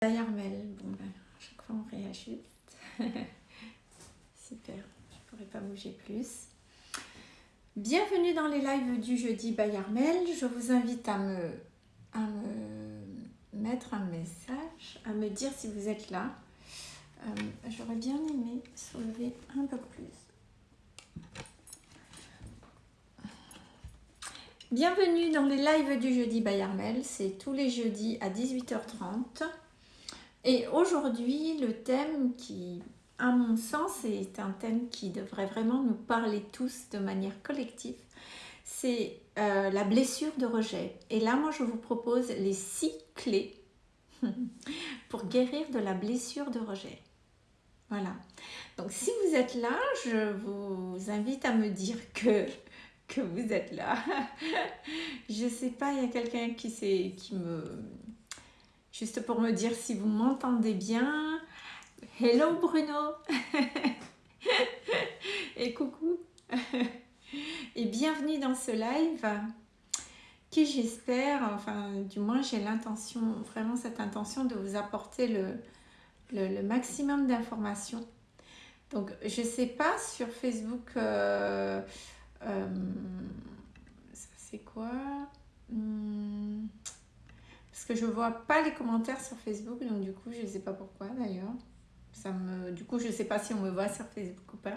Armel, bon ben, à chaque fois on réajuste. Super, je pourrais pas bouger plus. Bienvenue dans les lives du jeudi by Armel. Je vous invite à me, mettre un message, à me dire si vous êtes là. Euh, j'aurais bien aimé soulever un peu plus. Bienvenue dans les lives du jeudi by Armel. C'est tous les jeudis à 18h30. Et aujourd'hui, le thème qui, à mon sens, est un thème qui devrait vraiment nous parler tous de manière collective, c'est euh, la blessure de rejet. Et là, moi, je vous propose les six clés pour guérir de la blessure de rejet. Voilà. Donc, si vous êtes là, je vous invite à me dire que vous êtes là. je ne sais pas, il y a quelqu'un qui, qui me juste pour me dire si vous m'entendez bien. Hello Bruno Et coucou Et bienvenue dans ce live qui j'espère, enfin du moins j'ai l'intention, vraiment cette intention de vous apporter le, maximum d'informations. Donc je sais pas sur Facebook, euh, euh, c'est quoi? Hmm, que je vois pas les commentaires sur Facebook, donc du coup, je sais pas pourquoi d'ailleurs. Ça me... Du coup, je sais pas si on me voit sur Facebook ou pas.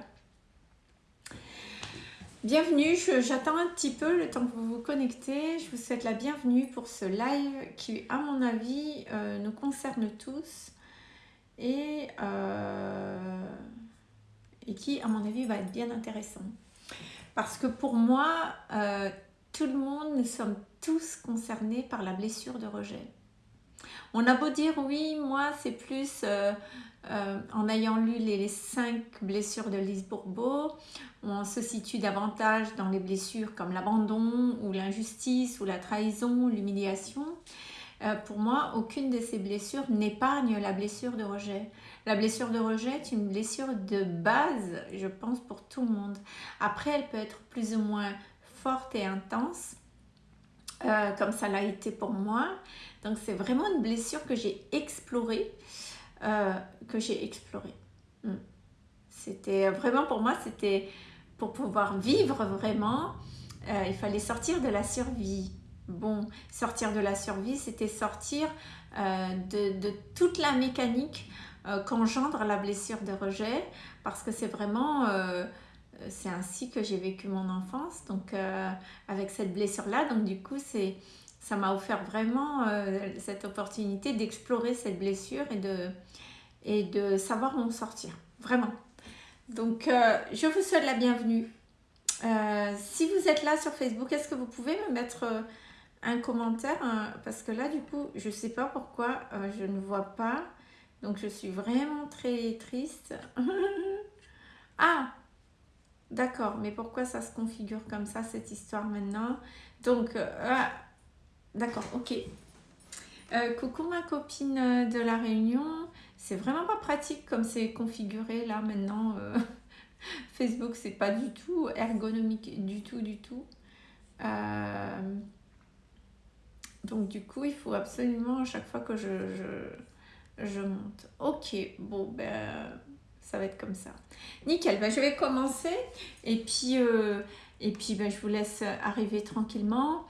Bienvenue, j'attends un petit peu le temps que vous vous connectez. Je vous souhaite la bienvenue pour ce live qui, à mon avis, euh, nous concerne tous et, euh, et qui, à mon avis, va être bien intéressant. Parce que pour moi, euh, tout le monde, nous sommes tous concernés par la blessure de rejet. On a beau dire oui, moi c'est plus euh, euh, en ayant lu les, cinq blessures de Lise Bourbeau, on se situe davantage dans les blessures comme l'abandon ou l'injustice ou la trahison, l'humiliation. Euh, pour moi, aucune de ces blessures n'épargne la blessure de rejet. La blessure de rejet est une blessure de base, je pense, pour tout le monde. Après, elle peut être plus ou moins forte et intense, euh, comme ça l'a été pour moi. Donc c'est vraiment une blessure que j'ai explorée, euh, que j'ai explorée. Hmm. C'était vraiment pour moi, c'était pour pouvoir vivre vraiment, euh, il fallait sortir de la survie. Bon, sortir de la survie, c'était sortir de, de, toute la mécanique qu'engendre la blessure de rejet, parce que c'est vraiment c'est ainsi que j'ai vécu mon enfance, donc euh, avec cette blessure-là. Donc du coup, c'est ça m'a offert vraiment euh, cette opportunité d'explorer cette blessure et de, savoir m'en sortir, vraiment. Donc, euh, je vous souhaite la bienvenue. si vous êtes là sur Facebook, est-ce que vous pouvez me mettre un commentaire Parce que là, du coup, je ne sais pas pourquoi je ne vois pas. Donc, je suis vraiment très triste. ah D'accord, mais pourquoi ça se configure comme ça, cette histoire maintenant? Donc, euh, ah, d'accord, ok. Euh, coucou ma copine euh, de la Réunion. C'est vraiment pas pratique comme c'est configuré là maintenant. Facebook, c'est pas du tout ergonomique, du tout, du tout. donc du coup, il faut absolument à chaque fois que je, je, je monte. Ok, bon, ben ça va être comme ça. Nickel, ben, je vais commencer et puis, euh, et puis ben, je vous laisse arriver tranquillement.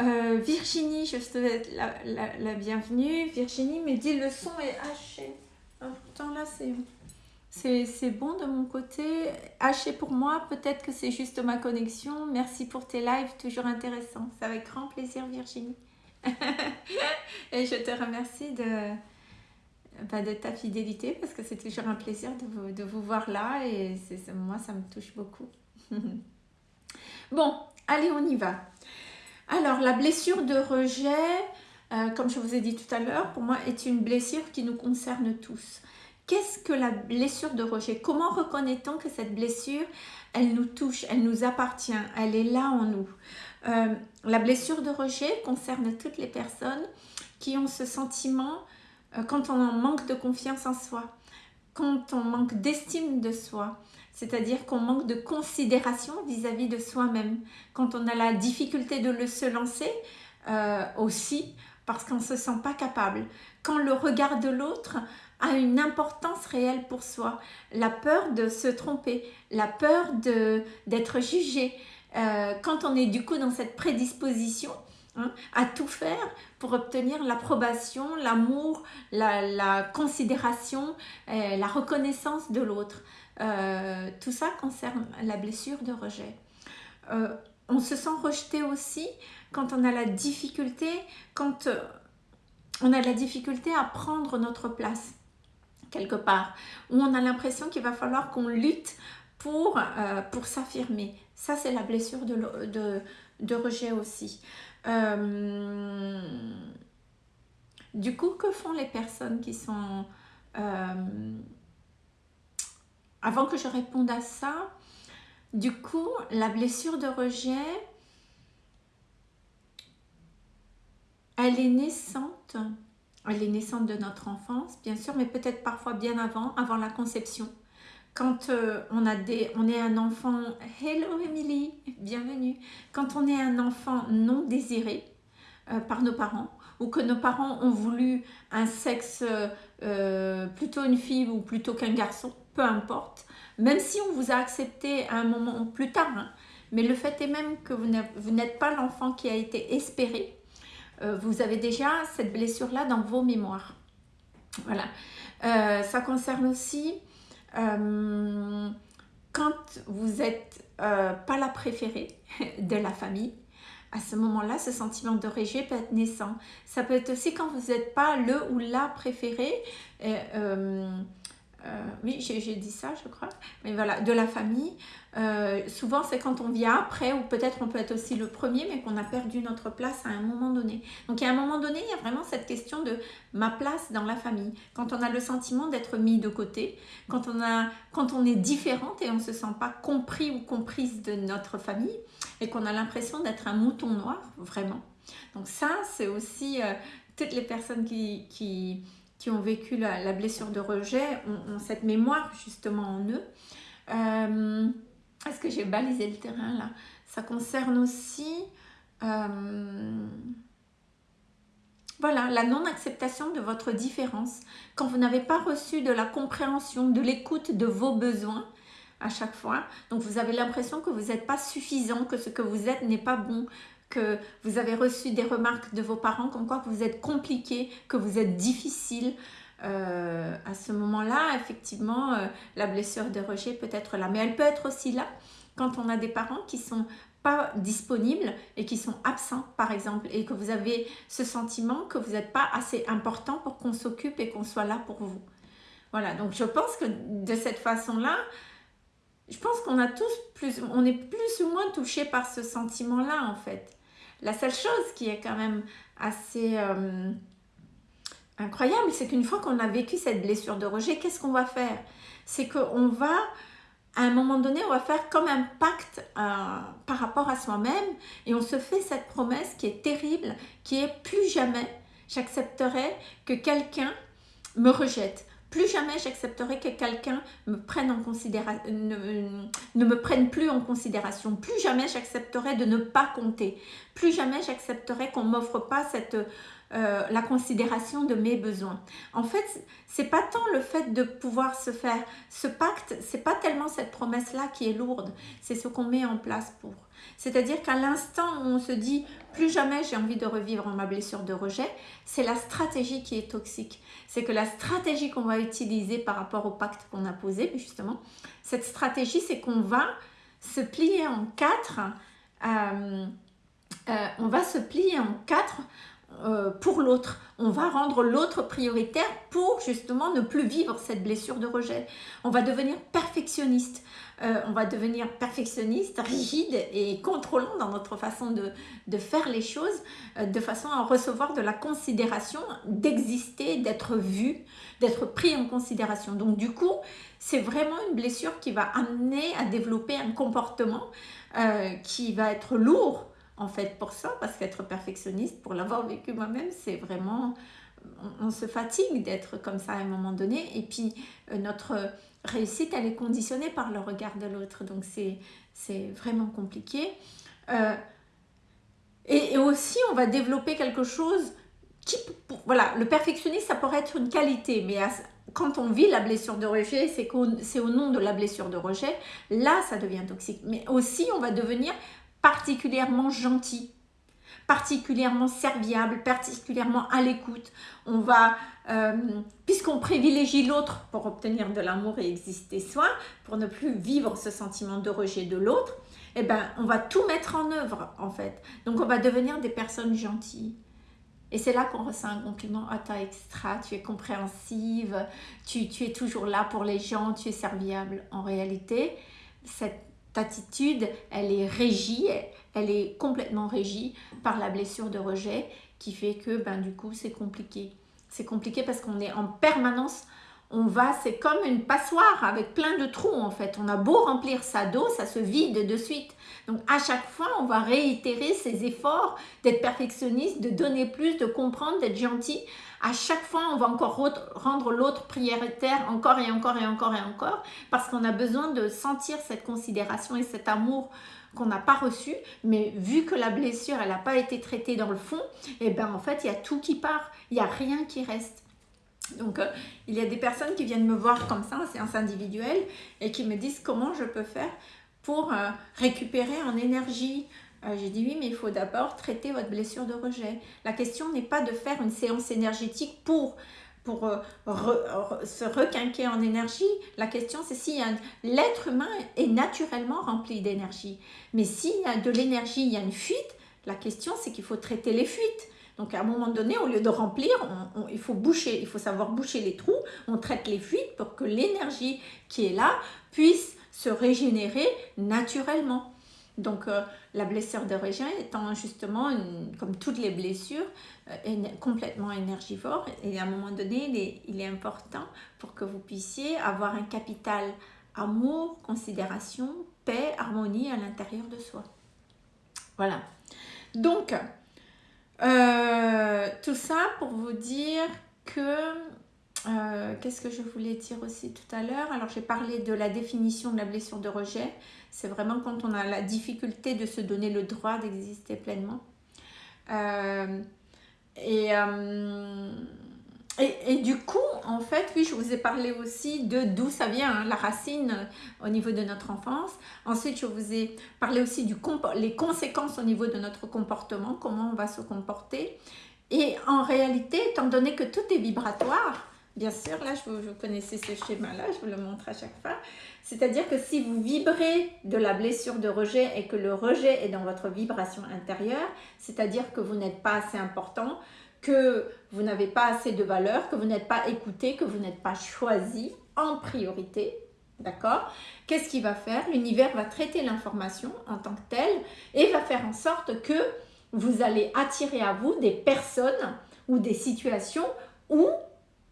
Euh, Virginie, je te souhaite la, la, bienvenue. Virginie me dit le son est haché. Ah, pourtant là c'est bon de mon côté. Haché pour moi, peut-être que c'est juste ma connexion. Merci pour tes lives, toujours intéressants. C'est avec grand plaisir Virginie. et je te remercie de, de ta fidélité parce que c'est toujours un plaisir de vous, de vous voir là et moi ça me touche beaucoup. bon, allez on y va. Alors la blessure de rejet, euh, comme je vous ai dit tout à l'heure, pour moi est une blessure qui nous concerne tous. Qu'est-ce que la blessure de rejet? Comment reconnaît-on que cette blessure, elle nous touche, elle nous appartient, elle est là en nous? Euh, La blessure de rejet concerne toutes les personnes qui ont ce sentiment quand on manque de confiance en soi, quand on manque d'estime de soi, c'est-à-dire qu'on manque de considération vis-à-vis de soi-même, quand on a la difficulté de le se lancer euh, aussi, parce qu'on ne se sent pas capable, quand le regard de l'autre a une importance réelle pour soi. La peur de se tromper, la peur d'être jugé. Euh, quand on est du coup dans cette prédisposition hein, à tout faire pour obtenir l'approbation, l'amour, la, considération, euh, la reconnaissance de l'autre. Euh, tout ça concerne la blessure de rejet. on se sent rejeté aussi quand on a la difficulté, quand on a la difficulté à prendre notre place quelque part, où on a l'impression qu'il va falloir qu'on lutte pour, euh, pour s'affirmer. Ça, c'est la blessure de, de rejet aussi. Euh, du coup, que font les personnes qui sont... Euh, avant que je réponde à ça, du coup, la blessure de rejet, elle est naissante elle est naissante de notre enfance, bien sûr, mais peut-être parfois bien avant, avant la conception. Quand euh, on, a des, on est un enfant, hello Emily, bienvenue. Quand on est un enfant non désiré euh, par nos parents, ou que nos parents ont voulu un sexe euh, plutôt une fille ou plutôt qu'un garçon, peu importe, même si on vous a accepté à un moment plus tard, hein, mais le fait est même que vous n'êtes pas l'enfant qui a été espéré, vous avez déjà cette blessure-là dans vos mémoires. Voilà. Ça concerne aussi euh, quand vous n'êtes pas la préférée de la famille. À ce moment-là, ce sentiment de rejet peut être naissant. Ça peut être aussi quand vous n'êtes pas le ou la préférée. Euh, oui, j'ai dit ça, je crois. Mais voilà, de la famille. Euh, souvent, c'est quand on vient après, ou peut-être on peut être aussi le premier, mais qu'on a perdu notre place à un moment donné. Donc, à un moment donné, il y a vraiment cette question de ma place dans la famille. Quand on a le sentiment d'être mis de côté, quand on, a, quand on est différente et on ne se sent pas compris ou comprise de notre famille, et qu'on a l'impression d'être un mouton noir, vraiment. Donc ça, c'est aussi euh, toutes les personnes qui, qui qui ont vécu la, blessure de rejet ont, cette mémoire justement en eux. Euh, est-ce que j'ai balisé le terrain là? Ça concerne aussi euh, voilà, la non-acceptation de votre différence. Quand vous n'avez pas reçu de la compréhension, de l'écoute de vos besoins à chaque fois, donc vous avez l'impression que vous n'êtes pas suffisant, que ce que vous êtes n'est pas bon, que vous avez reçu des remarques de vos parents comme quoi vous êtes compliqué, que vous êtes difficile. Euh, à ce moment-là, effectivement, euh, la blessure de rejet peut être là. Mais elle peut être aussi là quand on a des parents qui sont pas disponibles et qui sont absents, par exemple, et que vous avez ce sentiment que vous n'êtes pas assez important pour qu'on s'occupe et qu'on soit là pour vous. Voilà, donc je pense que de cette façon-là, je pense qu'on a tous plus, on est plus ou moins touché par ce sentiment-là, en fait. La seule chose qui est quand même assez euh, incroyable, c'est qu'une fois qu'on a vécu cette blessure de rejet, qu'est-ce qu'on va faire? C'est qu'on va, à un moment donné, on va faire comme un pacte euh, par rapport à soi-même et on se fait cette promesse qui est terrible, qui est plus jamais j'accepterai que quelqu'un me rejette plus jamais j'accepterai que quelqu'un me prenne en considération, ne, me prenne plus en considération. Plus jamais j'accepterai de ne pas compter. Plus jamais j'accepterai qu'on m'offre pas cette euh, la considération de mes besoins. En fait, c'est pas tant le fait de pouvoir se faire ce pacte, c'est pas tellement cette promesse-là qui est lourde, c'est ce qu'on met en place pour. C'est-à-dire qu'à l'instant où on se dit plus jamais j'ai envie de revivre ma blessure de rejet, c'est la stratégie qui est toxique. C'est que la stratégie qu'on va utiliser par rapport au pacte qu'on a posé, justement, cette stratégie, c'est qu'on va se plier en quatre. Euh, euh, on va se plier en quatre euh, pour l'autre. On va rendre l'autre prioritaire pour justement ne plus vivre cette blessure de rejet. On va devenir perfectionniste. Euh, on va devenir perfectionniste, rigide et contrôlant dans notre façon de, faire les choses, euh, de façon à recevoir de la considération, d'exister, d'être vu, d'être pris en considération. Donc du coup, c'est vraiment une blessure qui va amener à développer un comportement qui va être lourd, en fait pour ça, parce qu'être perfectionniste, pour l'avoir vécu moi-même, c'est vraiment, on, se fatigue d'être comme ça à un moment donné, et puis euh, notre réussite, elle est conditionnée par le regard de l'autre, donc c'est vraiment compliqué. Euh, et, aussi, on va développer quelque chose qui, voilà, le perfectionniste, ça pourrait être une qualité, mais quand on vit la blessure de rejet, c'est au nom de la blessure de rejet, là, ça devient toxique. Mais aussi, on va devenir particulièrement gentil, particulièrement serviable, particulièrement à l'écoute. On va, euh, puisqu'on privilégie l'autre pour obtenir de l'amour et exister soi, pour ne plus vivre ce sentiment de rejet de l'autre, eh ben, on va tout mettre en œuvre, en fait. Donc, on va devenir des personnes gentilles. Et c'est là qu'on ressent un compliment, ah t'as extra, tu es compréhensive, tu, tu, es toujours là pour les gens, tu es serviable. En réalité, cette attitude, elle est régie, elle est complètement régie par la blessure de rejet qui fait que ben, du coup c'est compliqué. C'est compliqué parce qu'on est en permanence on va, c'est comme une passoire avec plein de trous en fait. On a beau remplir sa dos, ça se vide de suite. Donc à chaque fois, on va réitérer ses efforts d'être perfectionniste, de donner plus, de comprendre, d'être gentil. À chaque fois, on va encore rendre l'autre prioritaire encore et encore et encore et encore parce qu'on a besoin de sentir cette considération et cet amour qu'on n'a pas reçu, mais vu que la blessure, elle n'a pas été traitée dans le fond, et eh ben en fait, il y a tout qui part, il n'y a rien qui reste. Donc, euh, il y a des personnes qui viennent me voir comme ça en séance individuelle et qui me disent comment je peux faire pour euh, récupérer en énergie. Euh, j'ai dit oui, mais il faut d'abord traiter votre blessure de rejet. La question n'est pas de faire une séance énergétique pour pour se requinquer en énergie. La question, c'est si l'être humain est naturellement rempli d'énergie. Mais s'il y a de l'énergie, il y a une fuite, la question, c'est qu'il faut traiter les fuites. Donc à un moment donné, au lieu de remplir, il faut boucher, il faut savoir boucher les trous, on traite les fuites pour que l'énergie qui est là puisse se régénérer naturellement. Donc euh, la blessure de rejet étant justement, comme toutes les blessures, euh, complètement énergivore et à un moment donné, il est important pour que vous puissiez avoir un capital amour, considération, paix, harmonie à l'intérieur de soi. Voilà. Donc, euh, tout ça pour vous dire que... Euh, qu'est-ce que je voulais dire aussi tout à l'heure? Alors, j'ai parlé de la définition de la blessure de rejet. C'est vraiment quand on a la difficulté de se donner le droit d'exister pleinement. Euh, et, et, du coup, en fait, oui, je vous ai parlé aussi de d'où ça vient, hein, la racine euh, au niveau de notre enfance. Ensuite, je vous ai parlé aussi du les conséquences au niveau de notre comportement, comment on va se comporter. Et en réalité, étant donné que tout est vibratoire, bien sûr, là, je, vous, connaissez ce schéma-là, je vous le montre à chaque fois. C'est-à-dire que si vous vibrez de la blessure de rejet et que le rejet est dans votre vibration intérieure, c'est-à-dire que vous n'êtes pas assez important, que vous n'avez pas assez de valeur, que vous n'êtes pas écouté, que vous n'êtes pas choisi en priorité, d'accord? Qu'est-ce qu'il va faire? L'univers va traiter l'information en tant que telle et va faire en sorte que vous allez attirer à vous des personnes ou des situations où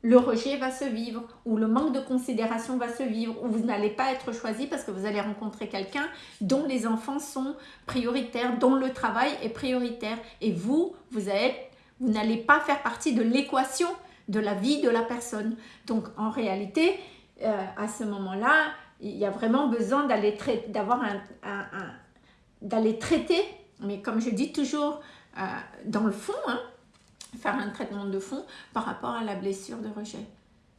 le rejet va se vivre, où le manque de considération va se vivre, où vous n'allez pas être choisi parce que vous allez rencontrer quelqu'un dont les enfants sont prioritaires, dont le travail est prioritaire. Et vous, vous êtes vous n'allez pas faire partie de l'équation de la vie de la personne. Donc en réalité, euh, à ce moment-là, il y a vraiment besoin d'aller d'avoir un, traiter, mais comme je dis toujours, euh, dans le fond, hein, faire un traitement de fond par rapport à la blessure de rejet.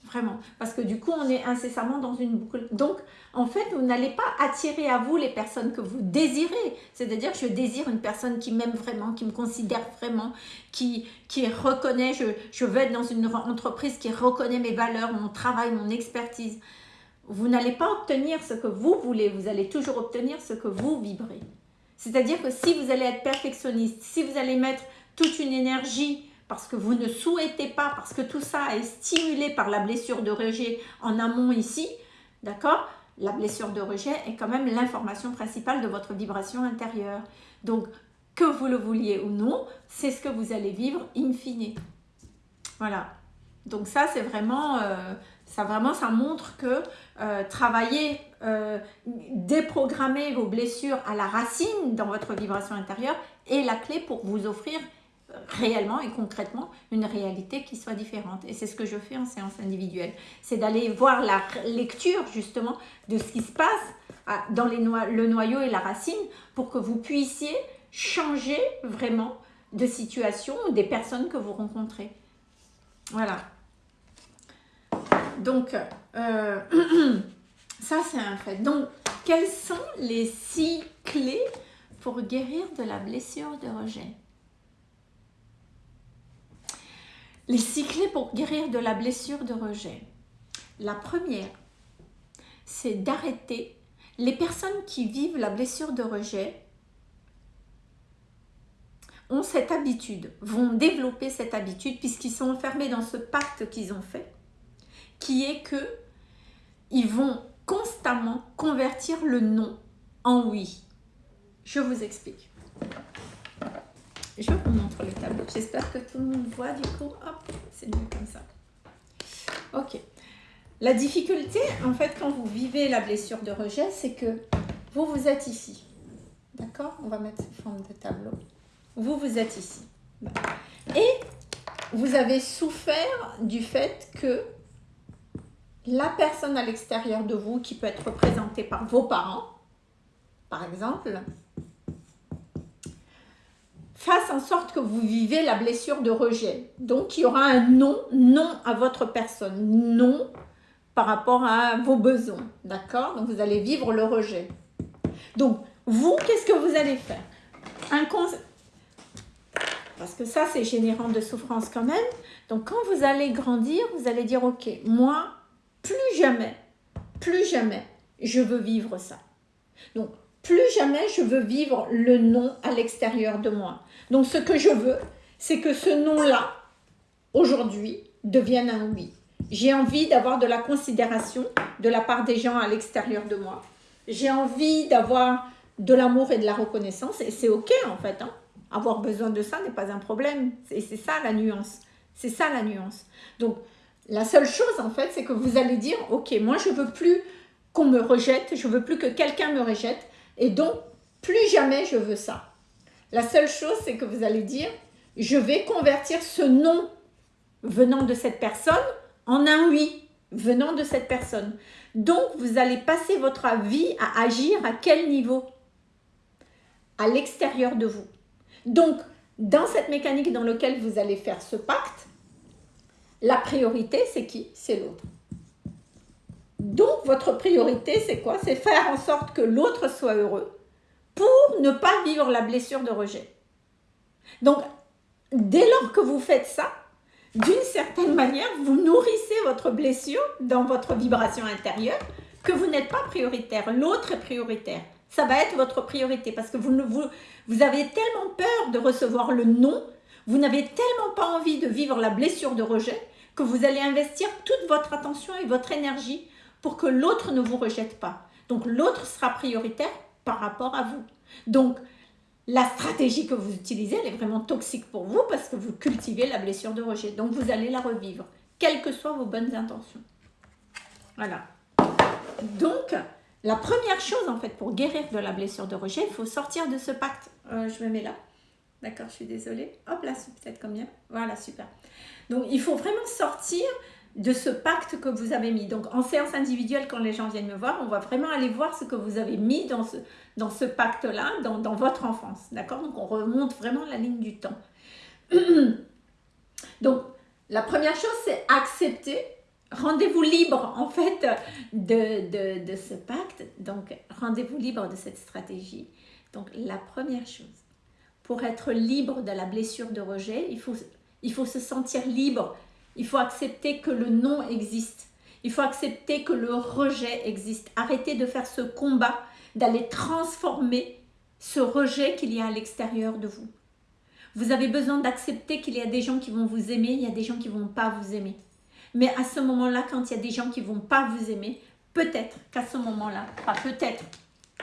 Vraiment. Parce que du coup, on est incessamment dans une boucle. Donc, en fait, vous n'allez pas attirer à vous les personnes que vous désirez. C'est-à-dire je désire une personne qui m'aime vraiment, qui me considère vraiment, qui, qui reconnaît, je, je veux être dans une entreprise qui reconnaît mes valeurs, mon travail, mon expertise. Vous n'allez pas obtenir ce que vous voulez, vous allez toujours obtenir ce que vous vibrez. C'est-à-dire que si vous allez être perfectionniste, si vous allez mettre toute une énergie parce que vous ne souhaitez pas, parce que tout ça est stimulé par la blessure de rejet en amont ici, d'accord? La blessure de rejet est quand même l'information principale de votre vibration intérieure. Donc, que vous le vouliez ou non, c'est ce que vous allez vivre in fine. Voilà. Donc ça, c'est vraiment, euh, ça vraiment, ça montre que euh, travailler, euh, déprogrammer vos blessures à la racine dans votre vibration intérieure est la clé pour vous offrir réellement et concrètement une réalité qui soit différente. Et c'est ce que je fais en séance individuelle. C'est d'aller voir la lecture justement de ce qui se passe dans les le noyau et la racine pour que vous puissiez changer vraiment de situations ou des personnes que vous rencontrez. Voilà. Donc, euh, ça c'est un fait. Donc, quelles sont les six clés pour guérir de la blessure de rejet Les six pour guérir de la blessure de rejet. La première, c'est d'arrêter les personnes qui vivent la blessure de rejet ont cette habitude, vont développer cette habitude puisqu'ils sont enfermés dans ce pacte qu'ils ont fait, qui est que ils vont constamment convertir le non en oui. Je vous explique. Je vous montre le tableau. J'espère que tout le monde voit du coup. Hop, c'est mieux comme ça. Ok. La difficulté, en fait, quand vous vivez la blessure de rejet, c'est que vous, vous êtes ici. D'accord? On va mettre forme de tableau. Vous, vous êtes ici. Et vous avez souffert du fait que la personne à l'extérieur de vous, qui peut être représentée par vos parents, par exemple, fasse en sorte que vous vivez la blessure de rejet. Donc, il y aura un non, non à votre personne, non par rapport à vos besoins, d'accord? Donc, vous allez vivre le rejet. Donc, vous, qu'est-ce que vous allez faire? Un Parce que ça, c'est générant de souffrance quand même. Donc, quand vous allez grandir, vous allez dire, ok, moi, plus jamais, plus jamais, je veux vivre ça. Donc, plus jamais je veux vivre le non à l'extérieur de moi. Donc, ce que je veux, c'est que ce non-là, aujourd'hui, devienne un oui. J'ai envie d'avoir de la considération de la part des gens à l'extérieur de moi. J'ai envie d'avoir de l'amour et de la reconnaissance. Et c'est OK, en fait. Hein. Avoir besoin de ça n'est pas un problème. Et c'est ça la nuance. C'est ça la nuance. Donc, la seule chose, en fait, c'est que vous allez dire, ok, moi, je veux plus qu'on me rejette, je veux plus que quelqu'un me rejette, et donc, plus jamais je veux ça. La seule chose, c'est que vous allez dire, je vais convertir ce non venant de cette personne en un oui venant de cette personne. Donc, vous allez passer votre vie à agir à quel niveau? À l'extérieur de vous. Donc, dans cette mécanique dans laquelle vous allez faire ce pacte, la priorité, c'est qui? C'est l'autre. Donc, votre priorité, c'est quoi? C'est faire en sorte que l'autre soit heureux pour ne pas vivre la blessure de rejet. Donc, dès lors que vous faites ça, d'une certaine manière, vous nourrissez votre blessure dans votre vibration intérieure que vous n'êtes pas prioritaire. L'autre est prioritaire. Ça va être votre priorité parce que vous, avez tellement peur de recevoir le non, vous n'avez tellement pas envie de vivre la blessure de rejet que vous allez investir toute votre attention et votre énergie pour que l'autre ne vous rejette pas. Donc l'autre sera prioritaire par rapport à vous. Donc la stratégie que vous utilisez, elle est vraiment toxique pour vous parce que vous cultivez la blessure de rejet. Donc vous allez la revivre, quelles que soient vos bonnes intentions. Voilà. Donc, la première chose en fait pour guérir de la blessure de rejet, il faut sortir de ce pacte. Euh, je me mets là. D'accord, je suis désolée. Hop là, c'est peut-être combien Voilà, super. Donc, il faut vraiment sortir de ce pacte que vous avez mis. Donc, en séance individuelle, quand les gens viennent me voir, on va vraiment aller voir ce que vous avez mis dans ce, dans ce pacte-là, dans, dans, votre enfance. D'accord? Donc, on remonte vraiment la ligne du temps. Donc, la première chose, c'est accepter. Rendez-vous libre, en fait, de, de, de ce pacte. Donc, rendez-vous libre de cette stratégie. Donc, la première chose, pour être libre de la blessure de rejet, il faut il faut se sentir libre. Il faut accepter que le non existe. Il faut accepter que le rejet existe. Arrêtez de faire ce combat, d'aller transformer ce rejet qu'il y a à l'extérieur de vous. Vous avez besoin d'accepter qu'il y a des gens qui vont vous aimer, il y a des gens qui ne vont pas vous aimer. Mais à ce moment-là, quand il y a des gens qui ne vont pas vous aimer, peut-être qu'à ce moment-là, pas peut-être,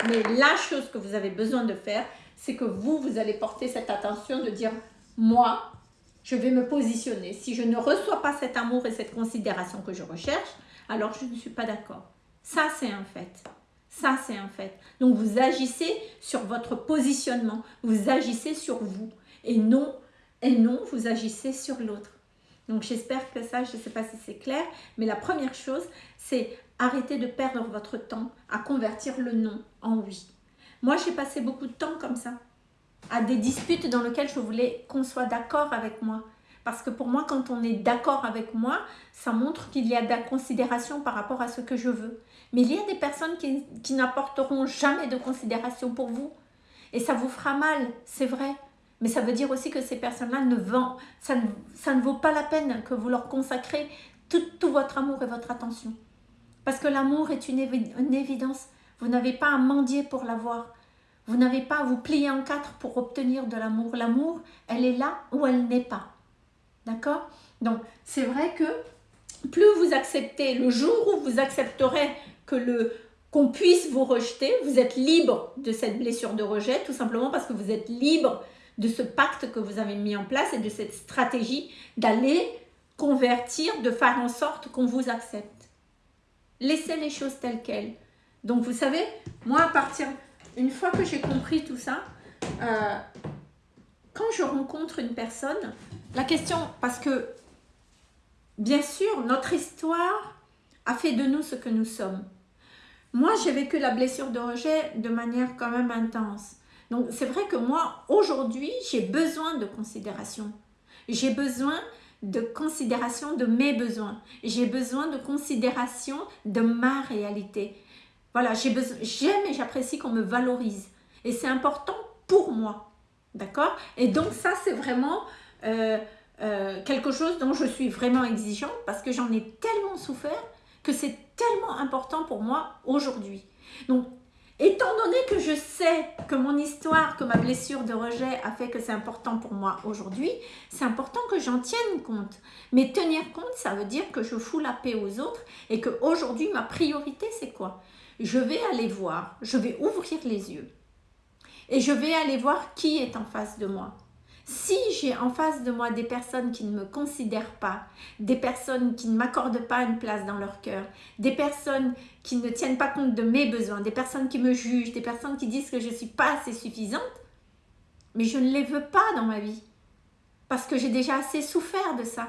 mais la chose que vous avez besoin de faire, c'est que vous, vous allez porter cette attention de dire, moi, je vais me positionner. Si je ne reçois pas cet amour et cette considération que je recherche, alors je ne suis pas d'accord. Ça, c'est un fait. Ça, c'est un fait. Donc, vous agissez sur votre positionnement. Vous agissez sur vous. Et non, et non, vous agissez sur l'autre. Donc, j'espère que ça, je ne sais pas si c'est clair, mais la première chose, c'est arrêter de perdre votre temps à convertir le non en oui. Moi, j'ai passé beaucoup de temps comme ça. À des disputes dans lesquelles je voulais qu'on soit d'accord avec moi. Parce que pour moi, quand on est d'accord avec moi, ça montre qu'il y a de la considération par rapport à ce que je veux. Mais il y a des personnes qui, qui n'apporteront jamais de considération pour vous. Et ça vous fera mal, c'est vrai. Mais ça veut dire aussi que ces personnes-là ne vendent, ça ne, ça ne vaut pas la peine que vous leur consacrez tout, tout votre amour et votre attention. Parce que l'amour est une, une évidence. Vous n'avez pas à mendier pour l'avoir. Vous n'avez pas à vous plier en quatre pour obtenir de l'amour. L'amour, elle est là ou elle n'est pas. D'accord? Donc, c'est vrai que plus vous acceptez, le jour où vous accepterez que le qu'on puisse vous rejeter, vous êtes libre de cette blessure de rejet, tout simplement parce que vous êtes libre de ce pacte que vous avez mis en place et de cette stratégie d'aller convertir, de faire en sorte qu'on vous accepte. Laissez les choses telles quelles. Donc vous savez, moi à partir, une fois que j'ai compris tout ça, euh, quand je rencontre une personne, la question, parce que bien sûr, notre histoire a fait de nous ce que nous sommes. Moi, j'ai vécu la blessure de rejet de manière quand même intense. Donc, c'est vrai que moi, aujourd'hui, j'ai besoin de considération. J'ai besoin de considération de mes besoins. J'ai besoin de considération de ma réalité. Voilà, j'aime et j'apprécie qu'on me valorise. Et c'est important pour moi. D'accord? Et donc ça, c'est vraiment euh, euh, quelque chose dont je suis vraiment exigeante parce que j'en ai tellement souffert que c'est tellement important pour moi aujourd'hui. Donc, étant donné que je sais que mon histoire, que ma blessure de rejet a fait que c'est important pour moi aujourd'hui, c'est important que j'en tienne compte. Mais tenir compte, ça veut dire que je fous la paix aux autres et qu'aujourd'hui, ma priorité, c'est quoi? Je vais aller voir, je vais ouvrir les yeux et je vais aller voir qui est en face de moi. Si j'ai en face de moi des personnes qui ne me considèrent pas, des personnes qui ne m'accordent pas une place dans leur cœur, des personnes qui ne tiennent pas compte de mes besoins, des personnes qui me jugent, des personnes qui disent que je ne suis pas assez suffisante, mais je ne les veux pas dans ma vie. Parce que j'ai déjà assez souffert de ça.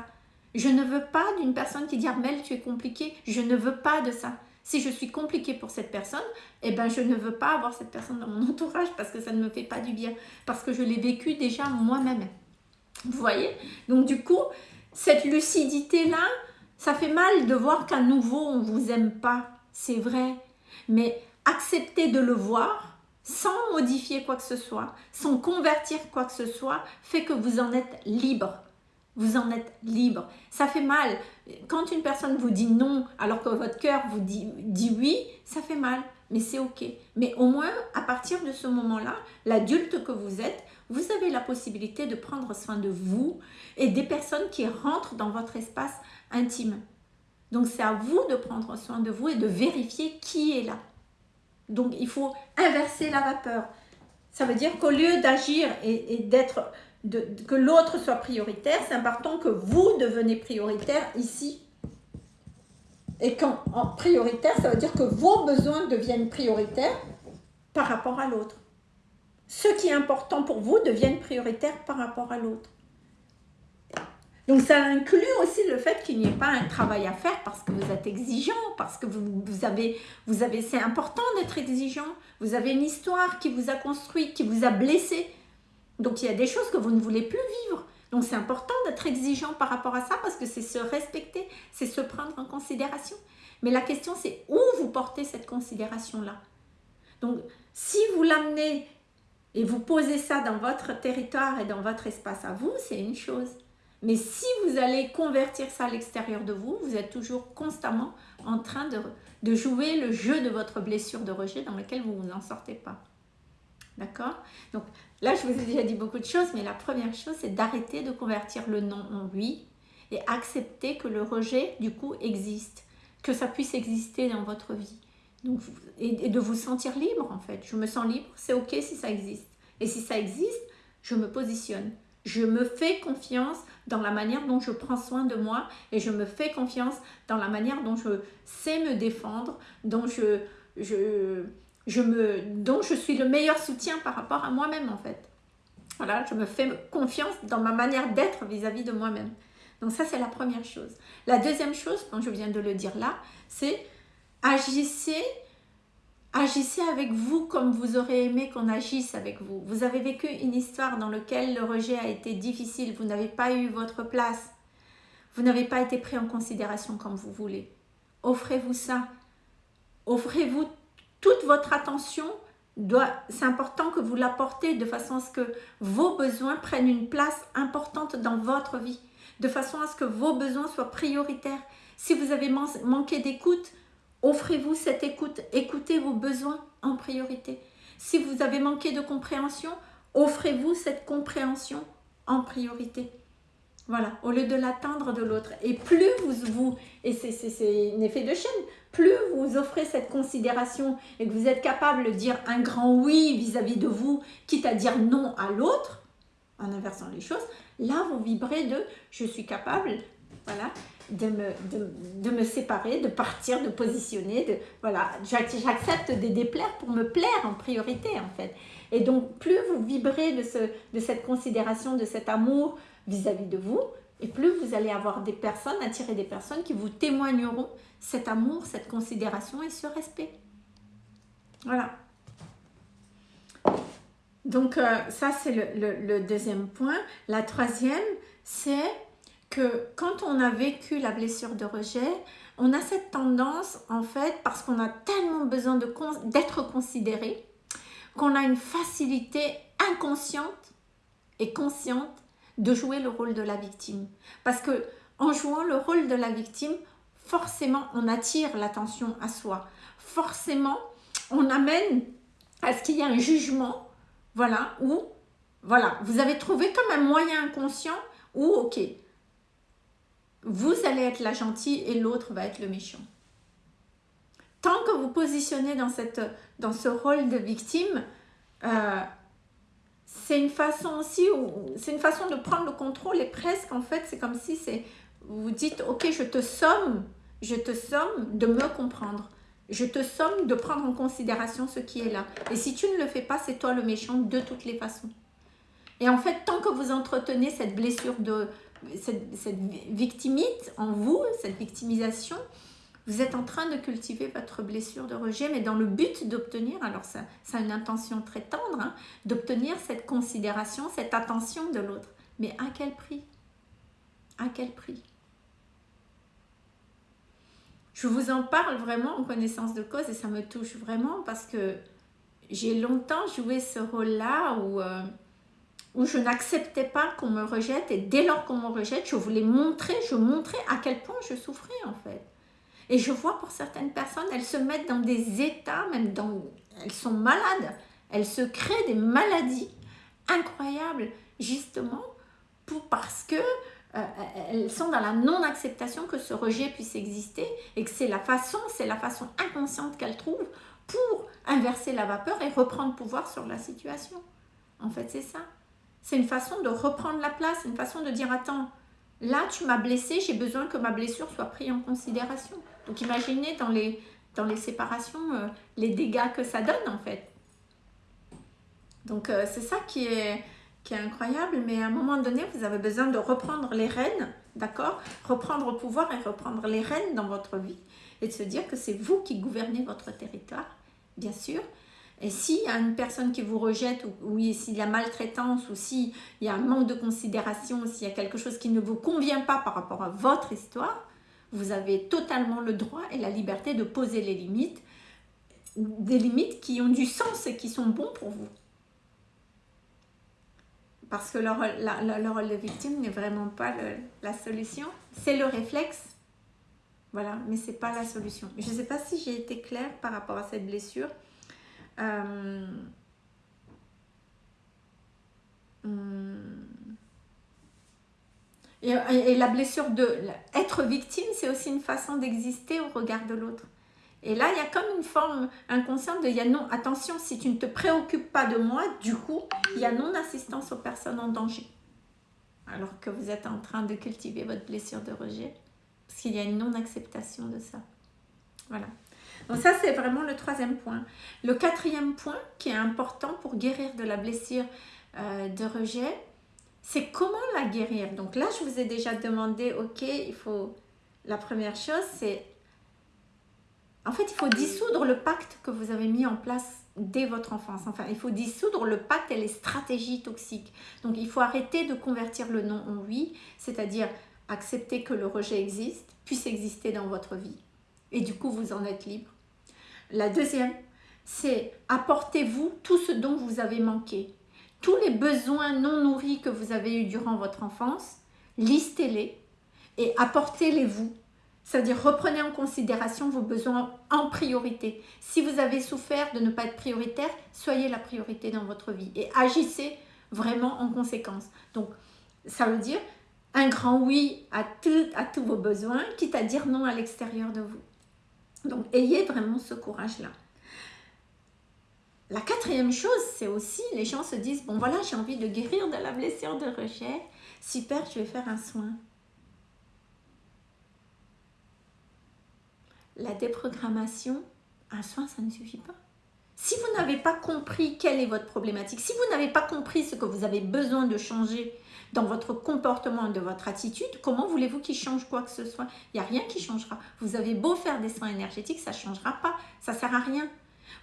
Je ne veux pas d'une personne qui dit Armel, tu es compliqué. Je ne veux pas de ça. Si je suis compliquée pour cette personne, eh ben je ne veux pas avoir cette personne dans mon entourage parce que ça ne me fait pas du bien. Parce que je l'ai vécu déjà moi-même. Vous voyez? Donc du coup, cette lucidité-là, ça fait mal de voir qu'à nouveau, on ne vous aime pas. C'est vrai. Mais accepter de le voir sans modifier quoi que ce soit, sans convertir quoi que ce soit, fait que vous en êtes libre. Vous en êtes libre. Ça fait mal. Quand une personne vous dit non alors que votre cœur vous dit, dit oui, ça fait mal. Mais c'est ok. Mais au moins, à partir de ce moment-là, l'adulte que vous êtes, vous avez la possibilité de prendre soin de vous et des personnes qui rentrent dans votre espace intime. Donc c'est à vous de prendre soin de vous et de vérifier qui est là. Donc il faut inverser la vapeur. Ça veut dire qu'au lieu d'agir et, et d'être que l'autre soit prioritaire, c'est important que vous devenez prioritaire ici. Et quand en prioritaire, ça veut dire que vos besoins deviennent prioritaires par rapport à l'autre. Ce qui est important pour vous devienne prioritaire par rapport à l'autre. Donc ça inclut aussi le fait qu'il n'y ait pas un travail à faire parce que vous êtes exigeant, parce que vous, avez, vous avez c'est important d'être exigeant. Vous avez une histoire qui vous a construit, qui vous a blessé, donc il y a des choses que vous ne voulez plus vivre. Donc c'est important d'être exigeant par rapport à ça parce que c'est se respecter, c'est se prendre en considération. Mais la question c'est où vous portez cette considération-là? Donc si vous l'amenez et vous posez ça dans votre territoire et dans votre espace à vous, c'est une chose. Mais si vous allez convertir ça à l'extérieur de vous, vous êtes toujours constamment en train de, jouer le jeu de votre blessure de rejet dans lequel vous n'en sortez pas. D'accord? Là, je vous ai déjà dit beaucoup de choses, mais la première chose, c'est d'arrêter de convertir le non en oui et accepter que le rejet, du coup, existe, que ça puisse exister dans votre vie. Et, de vous sentir libre, en fait. Je me sens libre, c'est OK si ça existe. Et si ça existe, je me positionne. Je me fais confiance dans la manière dont je prends soin de moi et je me fais confiance dans la manière dont je sais me défendre, dont je, je me, dont je suis le meilleur soutien par rapport à moi-même en fait. Voilà, je me fais confiance dans ma manière d'être vis-à-vis de moi-même. Donc ça, c'est la première chose. La deuxième chose, quand je viens de le dire là, c'est agissez agissez avec vous comme vous aurez aimé qu'on agisse avec vous. Vous avez vécu une histoire dans laquelle le rejet a été difficile, vous n'avez pas eu votre place, vous n'avez pas été pris en considération comme vous voulez. Offrez-vous ça. Offrez-vous toute votre attention. C'est important que vous l'apportez de façon à ce que vos besoins prennent une place importante dans votre vie. De façon à ce que vos besoins soient prioritaires. Si vous avez manqué d'écoute, offrez-vous cette écoute. Écoutez vos besoins en priorité. Si vous avez manqué de compréhension, offrez-vous cette compréhension en priorité. Voilà, au lieu de l'attendre de l'autre. Et plus vous, vous et c'est un effet de chaîne, plus vous offrez cette considération et que vous êtes capable de dire un grand oui vis-à-vis de vous, quitte à dire non à l'autre, en inversant les choses, là vous vibrez de je suis capable, voilà, de me, de, me séparer, de partir, de positionner, de voilà, j'accepte de déplaire pour me plaire en priorité en fait. Et donc plus vous vibrez de, ce, de cette considération, de cet amour, vis-à-vis de vous, et plus vous allez avoir des personnes, attirer des personnes qui vous témoigneront cet amour, cette considération et ce respect. Voilà. Donc euh, ça c'est le, deuxième point. La troisième, c'est que quand on a vécu la blessure de rejet, on a cette tendance en fait, parce qu'on a tellement besoin d'être considéré, qu'on a une facilité inconsciente et consciente de jouer le rôle de la victime. Parce que en jouant le rôle de la victime, forcément on attire l'attention à soi. Forcément, on amène à ce qu'il y ait un jugement, voilà, où, voilà, vous avez trouvé comme un moyen inconscient où, ok, vous allez être la gentille et l'autre va être le méchant. Tant que vous positionnez dans, cette, dans ce rôle de victime, euh, c'est une façon aussi, c'est une façon de prendre le contrôle et presque en fait c'est comme si c'est, vous dites ok je te somme, je te somme de me comprendre, je te somme de prendre en considération ce qui est là. Et si tu ne le fais pas, c'est toi le méchant de toutes les façons. Et en fait, tant que vous entretenez cette blessure de, cette, cette victimite en vous, cette victimisation, vous êtes en train de cultiver votre blessure de rejet, mais dans le but d'obtenir, alors ça, a une intention très tendre, hein, d'obtenir cette considération, cette attention de l'autre. Mais à quel prix? À quel prix? Je vous en parle vraiment en connaissance de cause et ça me touche vraiment parce que j'ai longtemps joué ce rôle-là où, euh, où je n'acceptais pas qu'on me rejette et dès lors qu'on me rejette, je voulais montrer, je montrais à quel point je souffrais en fait. Et je vois pour certaines personnes, elles se mettent dans des états, même dans... Elles sont malades. Elles se créent des maladies incroyables, justement, pour, parce que euh, elles sont dans la non-acceptation que ce rejet puisse exister et que c'est la façon, c'est la façon inconsciente qu'elles trouvent pour inverser la vapeur et reprendre pouvoir sur la situation. En fait, c'est ça. C'est une façon de reprendre la place, une façon de dire, attends, là, tu m'as blessé, j'ai besoin que ma blessure soit prise en considération. Donc imaginez dans les, dans les séparations euh, les dégâts que ça donne en fait. Donc euh, c'est ça qui est, qui est incroyable, mais à un moment donné, vous avez besoin de reprendre les rênes, d'accord? Reprendre le pouvoir et reprendre les rênes dans votre vie et de se dire que c'est vous qui gouvernez votre territoire, bien sûr. Et s'il y a une personne qui vous rejette, ou, ou s'il y a maltraitance, ou s'il y a un manque de considération, s'il y a quelque chose qui ne vous convient pas par rapport à votre histoire, vous avez totalement le droit et la liberté de poser les limites, des limites qui ont du sens et qui sont bons pour vous. Parce que le, rôle de victime n'est vraiment pas la solution, c'est le réflexe. Voilà, mais c'est pas la solution. Je ne sais pas si j'ai été claire par rapport à cette blessure. Hmm. Et, la blessure de être victime, c'est aussi une façon d'exister au regard de l'autre. Et là, il y a comme une forme inconsciente de, il y a non, attention, si tu ne te préoccupes pas de moi, du coup, il y a non-assistance aux personnes en danger. Alors que vous êtes en train de cultiver votre blessure de rejet. Parce qu'il y a une non-acceptation de ça. Voilà. Donc ça, c'est vraiment le troisième point. Le quatrième point qui est important pour guérir de la blessure euh, de rejet, c'est comment la guérir? Donc là, je vous ai déjà demandé, ok, il faut... La première chose, c'est En fait, il faut dissoudre le pacte que vous avez mis en place dès votre enfance. Enfin, il faut dissoudre le pacte et les stratégies toxiques. Donc, il faut arrêter de convertir le non en oui, c'est-à-dire accepter que le rejet existe, puisse exister dans votre vie. Et du coup, vous en êtes libre. La deuxième, c'est apportez-vous tout ce dont vous avez manqué. Tous les besoins non nourris que vous avez eus durant votre enfance, listez-les et apportez-les-vous. C'est-à-dire reprenez en considération vos besoins en priorité. Si vous avez souffert de ne pas être prioritaire, soyez la priorité dans votre vie et agissez vraiment en conséquence. Donc, ça veut dire un grand oui à, à tous vos besoins, quitte à dire non à l'extérieur de vous. Donc, ayez vraiment ce courage-là. La quatrième chose, c'est aussi, les gens se disent, bon voilà, j'ai envie de guérir de la blessure de rejet. Super, je vais faire un soin. La déprogrammation, un soin, ça ne suffit pas. Si vous n'avez pas compris quelle est votre problématique, si vous n'avez pas compris ce que vous avez besoin de changer dans votre comportement de votre attitude, comment voulez-vous qu'il change quoi que ce soit? Il n'y a rien qui changera. Vous avez beau faire des soins énergétiques, ça ne changera pas. Ça ne sert à rien.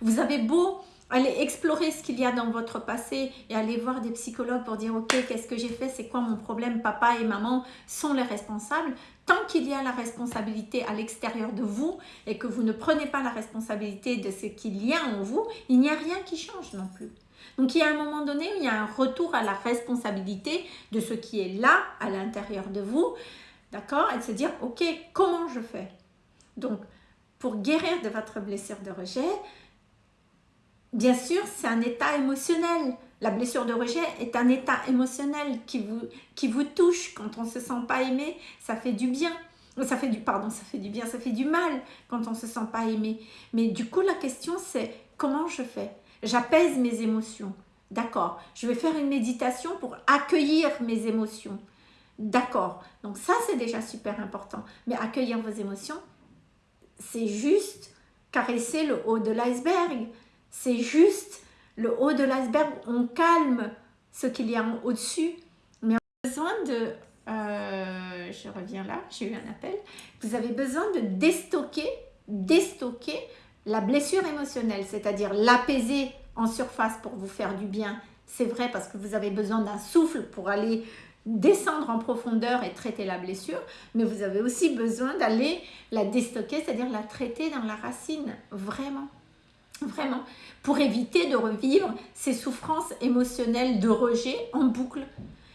Vous avez beau Allez explorer ce qu'il y a dans votre passé et aller voir des psychologues pour dire ok qu'est-ce que j'ai fait, c'est quoi mon problème, papa et maman sont les responsables. Tant qu'il y a la responsabilité à l'extérieur de vous et que vous ne prenez pas la responsabilité de ce qu'il y a en vous, il n'y a rien qui change non plus. Donc il y a un moment donné où il y a un retour à la responsabilité de ce qui est là à l'intérieur de vous, d'accord? Et de se dire ok comment je fais? Donc pour guérir de votre blessure de rejet, Bien sûr, c'est un état émotionnel. La blessure de rejet est un état émotionnel qui vous, qui touche. Quand on ne se sent pas aimé, ça fait du bien. Ça fait du, pardon, ça fait du bien, ça fait du mal quand on ne se sent pas aimé. Mais du coup, la question, c'est comment je fais? J'apaise mes émotions. D'accord. Je vais faire une méditation pour accueillir mes émotions. D'accord. Donc ça, c'est déjà super important. Mais accueillir vos émotions, c'est juste caresser le haut de l'iceberg. C'est juste le haut de l'iceberg, on calme ce qu'il y a au-dessus. Mais on a besoin de... Euh, je reviens là, j'ai eu un appel. Vous avez besoin de déstocker, déstocker la blessure émotionnelle, c'est-à-dire l'apaiser en surface pour vous faire du bien. C'est vrai parce que vous avez besoin d'un souffle pour aller descendre en profondeur et traiter la blessure, mais vous avez aussi besoin d'aller la déstocker, c'est-à-dire la traiter dans la racine, vraiment. Vraiment, pour éviter de revivre ces souffrances émotionnelles de rejet en boucle.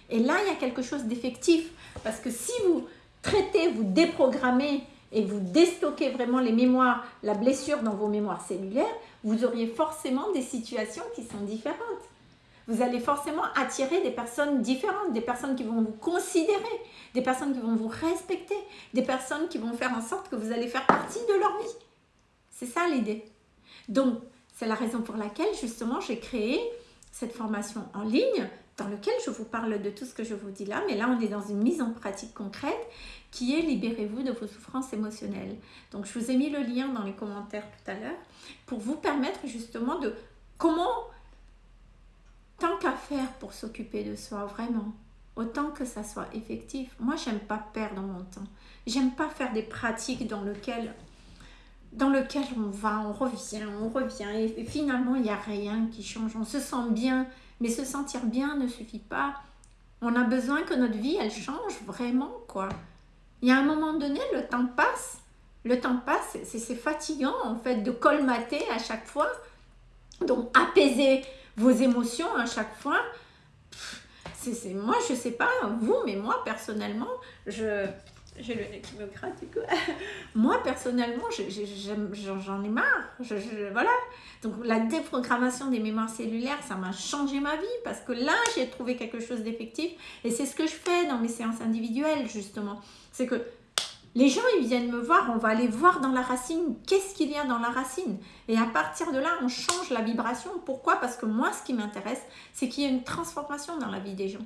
Et là, il y a quelque chose d'effectif. Parce que si vous traitez, vous déprogrammez et vous déstockez vraiment les mémoires, la blessure dans vos mémoires cellulaires, vous auriez forcément des situations qui sont différentes. Vous allez forcément attirer des personnes différentes, des personnes qui vont vous considérer, des personnes qui vont vous respecter, des personnes qui vont faire en sorte que vous allez faire partie de leur vie. C'est ça l'idée. Donc, c'est la raison pour laquelle, justement, j'ai créé cette formation en ligne dans laquelle je vous parle de tout ce que je vous dis là, mais là, on est dans une mise en pratique concrète qui est Libérez-vous de vos souffrances émotionnelles. Donc, je vous ai mis le lien dans les commentaires tout à l'heure pour vous permettre justement de comment, tant qu'à faire pour s'occuper de soi, vraiment, autant que ça soit effectif. Moi, j'aime pas perdre mon temps. J'aime pas faire des pratiques dans lesquelles dans lequel on va, on revient, on revient, et, finalement, il n'y a rien qui change. On se sent bien, mais se sentir bien ne suffit pas. On a besoin que notre vie, elle change vraiment, quoi. Il y a un moment donné, le temps passe, le temps passe, c'est fatigant, en fait, de colmater à chaque fois. Donc, apaiser vos émotions à chaque fois. C'est moi, je sais pas, vous, mais moi, personnellement, je j'ai le nez qui me gratte du coup. Moi, personnellement, j'en ai, marre. voilà. Donc, la déprogrammation des mémoires cellulaires, ça m'a changé ma vie parce que là, j'ai trouvé quelque chose d'effectif. Et c'est ce que je fais dans mes séances individuelles, justement. C'est que les gens, ils viennent me voir, on va aller voir dans la racine, qu'est-ce qu'il y a dans la racine? Et à partir de là, on change la vibration. Pourquoi? Parce que moi, ce qui m'intéresse, c'est qu'il y ait une transformation dans la vie des gens.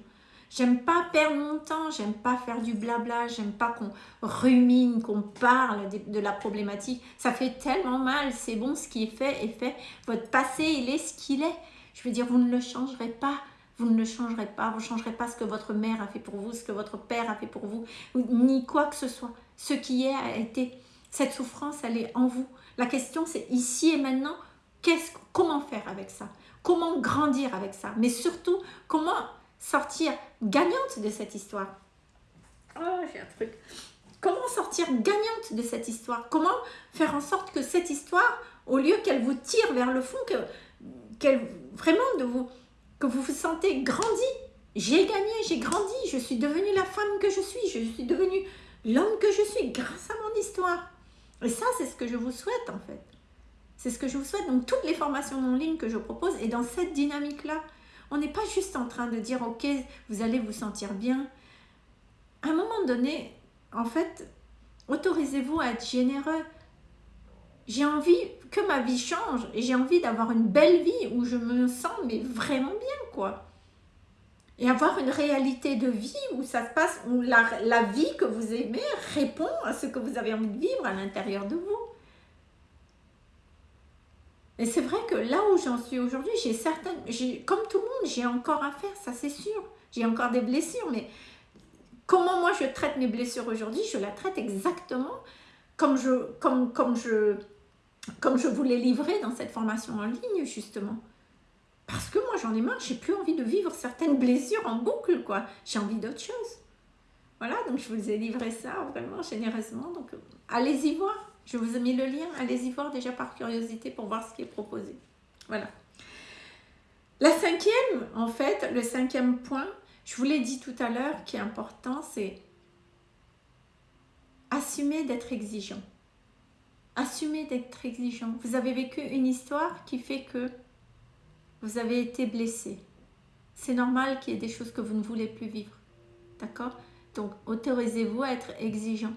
J'aime pas perdre mon temps, j'aime pas faire du blabla, j'aime pas qu'on rumine, qu'on parle de, la problématique. Ça fait tellement mal, c'est bon, ce qui est fait est fait. Votre passé, il est ce qu'il est. Je veux dire, vous ne le changerez pas. Vous ne le changerez pas, vous ne changerez pas ce que votre mère a fait pour vous, ce que votre père a fait pour vous, ni quoi que ce soit. Ce qui est a été. Cette souffrance, elle est en vous. La question, c'est ici et maintenant, comment faire avec ça? Comment grandir avec ça? Mais surtout, comment sortir gagnante de cette histoire Oh, j'ai un truc. Comment sortir gagnante de cette histoire? Comment faire en sorte que cette histoire, au lieu qu'elle vous tire vers le fond, que, qu'elle vraiment de vous, que vous vous sentez grandi. J'ai gagné, j'ai grandi, je suis devenue la femme que je suis, je suis devenue l'homme que je suis grâce à mon histoire. Et ça, c'est ce que je vous souhaite en fait. C'est ce que je vous souhaite. Donc, toutes les formations en ligne que je propose, et dans cette dynamique-là, on n'est pas juste en train de dire, ok, vous allez vous sentir bien. À un moment donné, en fait, autorisez-vous à être généreux. J'ai envie que ma vie change et j'ai envie d'avoir une belle vie où je me sens vraiment bien, quoi. Et avoir une réalité de vie où ça se passe, où la vie que vous aimez répond à ce que vous avez envie de vivre à l'intérieur de vous. Et c'est vrai que là où j'en suis aujourd'hui, j'ai certaines, comme tout le monde, j'ai encore à faire, ça c'est sûr. J'ai encore des blessures, mais comment moi je traite mes blessures aujourd'hui Je la traite exactement comme je, comme, comme, je, comme je vous l'ai dans cette formation en ligne, justement. Parce que moi j'en ai marre, j'ai plus envie de vivre certaines blessures en boucle, quoi. J'ai envie d'autre chose. Voilà, donc je vous ai livré ça vraiment généreusement. Donc allez-y voir. Je vous ai mis le lien, allez-y voir déjà par curiosité pour voir ce qui est proposé. Voilà. La cinquième, en fait, le cinquième point, je vous l'ai dit tout à l'heure, qui est important, c'est assumer d'être exigeant. Assumer d'être exigeant. Vous avez vécu une histoire qui fait que vous avez été blessé. C'est normal qu'il y ait des choses que vous ne voulez plus vivre. D'accord? Donc, autorisez-vous à être exigeant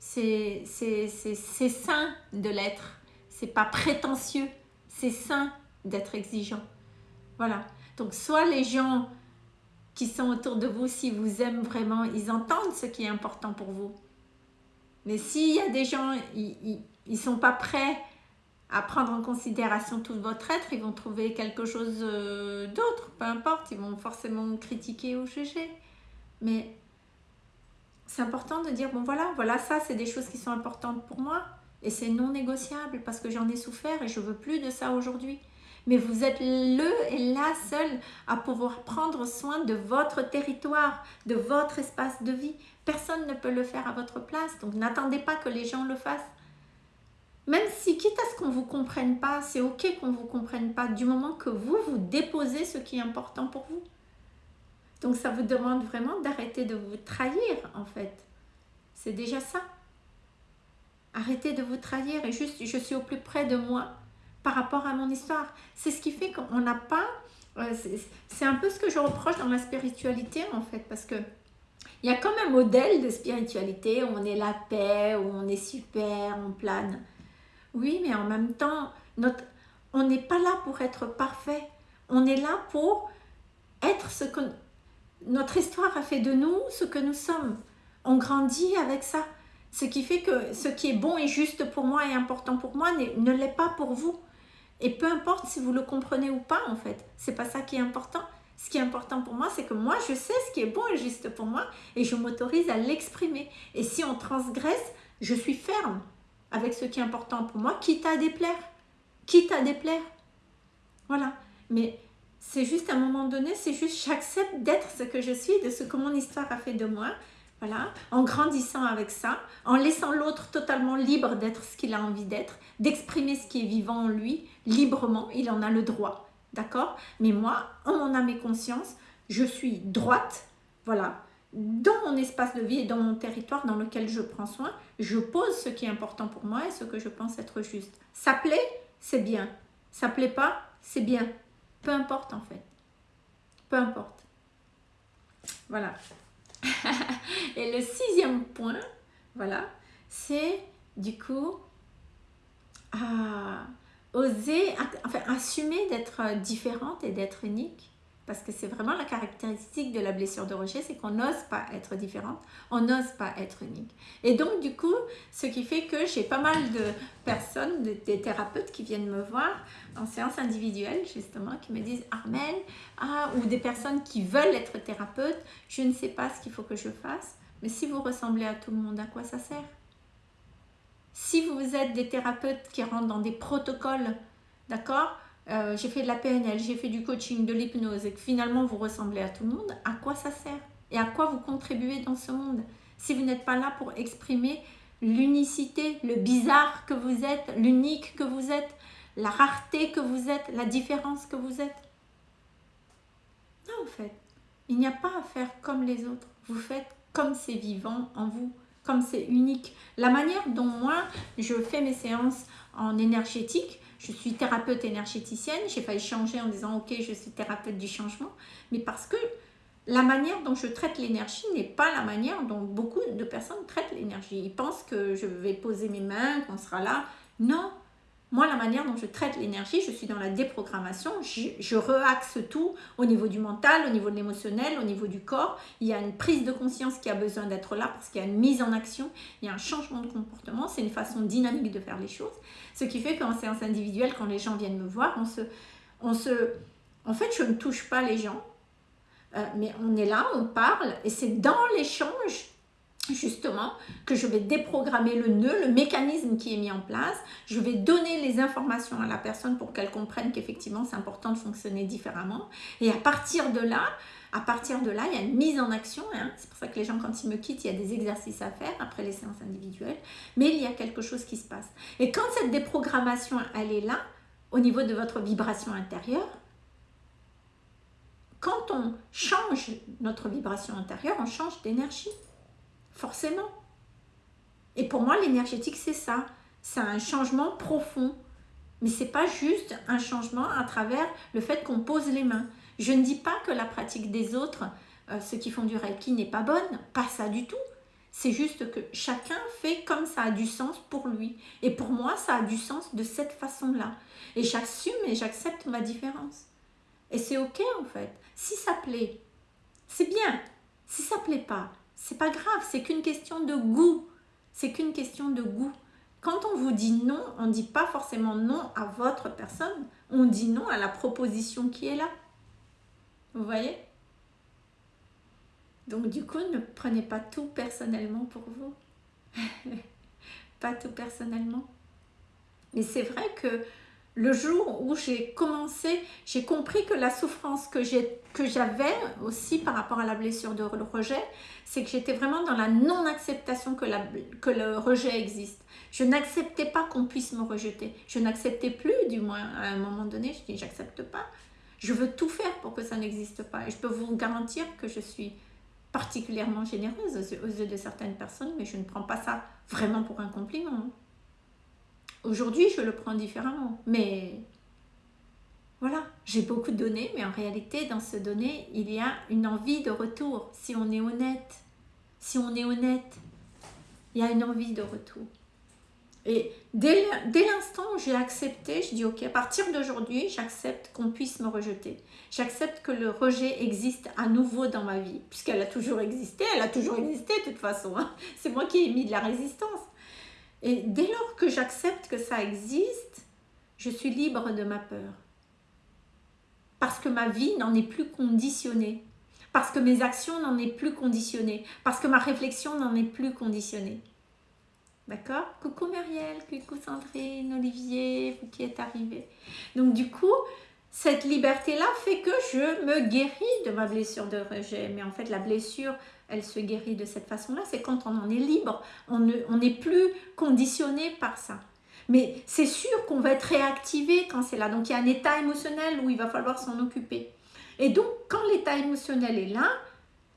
c'est sain de l'être. C'est pas prétentieux. C'est sain d'être exigeant. Voilà. Donc, soit les gens qui sont autour de vous, si vous aiment vraiment, ils entendent ce qui est important pour vous. Mais s'il y a des gens, ils ne sont pas prêts à prendre en considération tout votre être, ils vont trouver quelque chose euh, d'autre, peu importe, ils vont forcément critiquer ou juger. Mais c'est important de dire, bon voilà, voilà ça, c'est des choses qui sont importantes pour moi. Et c'est non négociable parce que j'en ai souffert et je veux plus de ça aujourd'hui. Mais vous êtes le et la seule à pouvoir prendre soin de votre territoire, de votre espace de vie. Personne ne peut le faire à votre place. Donc n'attendez pas que les gens le fassent. Même si, quitte à ce qu'on ne vous comprenne pas, c'est ok qu'on ne vous comprenne pas, du moment que vous, vous déposez ce qui est important pour vous. Donc ça vous demande vraiment d'arrêter de vous trahir en fait. C'est déjà ça. Arrêtez de vous trahir et juste je suis au plus près de moi par rapport à mon histoire. C'est ce qui fait qu'on n'a pas... Euh, c'est un peu ce que je reproche dans la spiritualité en fait parce que il y a comme un modèle de spiritualité où on est la paix, où on est super, on plane. Oui, mais en même temps, on n'est pas là pour être parfait. On est là pour être ce que notre histoire a fait de nous ce que nous sommes. On grandit avec ça. Ce qui fait que ce qui est bon et juste pour moi et important pour moi ne l'est pas pour vous. Et peu importe si vous le comprenez ou pas en fait, c'est pas ça qui est important. Ce qui est important pour moi, c'est que moi, je sais ce qui est bon et juste pour moi et je m'autorise à l'exprimer. Et si on transgresse, je suis ferme avec ce qui est important pour moi, quitte à déplaire. Quitte à déplaire. Voilà. Mais c'est juste à un moment donné, c'est juste j'accepte d'être ce que je suis, de ce que mon histoire a fait de moi. Voilà, en grandissant avec ça, en laissant l'autre totalement libre d'être ce qu'il a envie d'être, d'exprimer ce qui est vivant en lui librement, il en a le droit, d'accord? Mais moi, en mon âme et conscience, je suis droite, voilà, dans mon espace de vie et dans mon territoire dans lequel je prends soin, je pose ce qui est important pour moi et ce que je pense être juste. Ça plaît, c'est bien. Ça plaît pas, c'est bien. Peu importe en fait. Peu importe. Voilà. et le sixième point, voilà, c'est du coup à oser, enfin assumer d'être différente et d'être unique parce que c'est vraiment la caractéristique de la blessure de rejet, c'est qu'on n'ose pas être différente, on n'ose pas être unique. Et donc du coup, ce qui fait que j'ai pas mal de personnes, des thérapeutes qui viennent me voir en séance individuelle justement, qui me disent Armel, ah, ou des personnes qui veulent être thérapeutes, je ne sais pas ce qu'il faut que je fasse, mais si vous ressemblez à tout le monde, à quoi ça sert? Si vous êtes des thérapeutes qui rentrent dans des protocoles, d'accord? Euh, J'ai fait de la PNL, j'ai fait du coaching, de l'hypnose et que finalement vous ressemblez à tout le monde, à quoi ça sert? Et à quoi vous contribuez dans ce monde? Si vous n'êtes pas là pour exprimer l'unicité, le bizarre que vous êtes, l'unique que vous êtes, la rareté que vous êtes, la différence que vous êtes? Non, en fait, il n'y a pas à faire comme les autres. Vous faites comme c'est vivant en vous, comme c'est unique. La manière dont moi, je fais mes séances en énergétique, je suis thérapeute énergéticienne, j'ai failli changer en disant ok, je suis thérapeute du changement, mais parce que la manière dont je traite l'énergie n'est pas la manière dont beaucoup de personnes traitent l'énergie. Ils pensent que je vais poser mes mains, qu'on sera là. Non, moi, la manière dont je traite l'énergie, je suis dans la déprogrammation, je, je reaxe tout au niveau du mental, au niveau de l'émotionnel, au niveau du corps. Il y a une prise de conscience qui a besoin d'être là parce qu'il y a une mise en action, il y a un changement de comportement, c'est une façon dynamique de faire les choses. Ce qui fait qu'en séance individuelle, quand les gens viennent me voir, on se, on se... En fait, je ne touche pas les gens, euh, mais on est là, on parle, et c'est dans l'échange justement que je vais déprogrammer le nœud, le mécanisme qui est mis en place. Je vais donner les informations à la personne pour qu'elle comprenne qu'effectivement c'est important de fonctionner différemment. Et à partir de là, à partir de là, il y a une mise en action. Hein. C'est pour ça que les gens, quand ils me quittent, il y a des exercices à faire après les séances individuelles. Mais il y a quelque chose qui se passe. Et quand cette déprogrammation, elle est là, au niveau de votre vibration intérieure, quand on change notre vibration intérieure, on change d'énergie forcément. Et pour moi, l'énergétique, c'est ça. C'est un changement profond. Mais c'est pas juste un changement à travers le fait qu'on pose les mains. Je ne dis pas que la pratique des autres, euh, ceux qui font du Reiki, n'est pas bonne. Pas ça du tout. C'est juste que chacun fait comme ça a du sens pour lui. Et pour moi, ça a du sens de cette façon-là. Et j'assume et j'accepte ma différence. Et c'est ok en fait. Si ça plaît, c'est bien. Si ça plaît pas, c'est pas grave, c'est qu'une question de goût. C'est qu'une question de goût. Quand on vous dit non, on ne dit pas forcément non à votre personne, on dit non à la proposition qui est là. Vous voyez? Donc du coup, ne prenez pas tout personnellement pour vous. pas tout personnellement. Mais c'est vrai que le jour où j'ai commencé, j'ai compris que la souffrance que j'avais aussi par rapport à la blessure de rejet, c'est que j'étais vraiment dans la non-acceptation que, que le rejet existe. Je n'acceptais pas qu'on puisse me rejeter. Je n'acceptais plus, du moins, à un moment donné, je dis j'accepte pas. Je veux tout faire pour que ça n'existe pas. Et je peux vous garantir que je suis particulièrement généreuse aux yeux de certaines personnes, mais je ne prends pas ça vraiment pour un compliment. Aujourd'hui, je le prends différemment. Mais voilà, j'ai beaucoup donné, mais en réalité, dans ce donné, il y a une envie de retour. Si on est honnête, si on est honnête, il y a une envie de retour. Et dès l'instant où j'ai accepté, je dis ok, à partir d'aujourd'hui, j'accepte qu'on puisse me rejeter. J'accepte que le rejet existe à nouveau dans ma vie, puisqu'elle a toujours existé, elle a toujours existé de toute façon. Hein. C'est moi qui ai mis de la résistance. Et dès lors que j'accepte que ça existe, je suis libre de ma peur. Parce que ma vie n'en est plus conditionnée. Parce que mes actions n'en est plus conditionnées. Parce que ma réflexion n'en est plus conditionnée. D'accord? Coucou Muriel, coucou Sandrine, Olivier, vous qui êtes arrivés. Donc du coup, cette liberté-là fait que je me guéris de ma blessure de rejet. Mais en fait, la blessure elle se guérit de cette façon-là, c'est quand on en est libre, on n'est plus conditionné par ça. Mais c'est sûr qu'on va être réactivé quand c'est là. Donc il y a un état émotionnel où il va falloir s'en occuper. Et donc quand l'état émotionnel est là,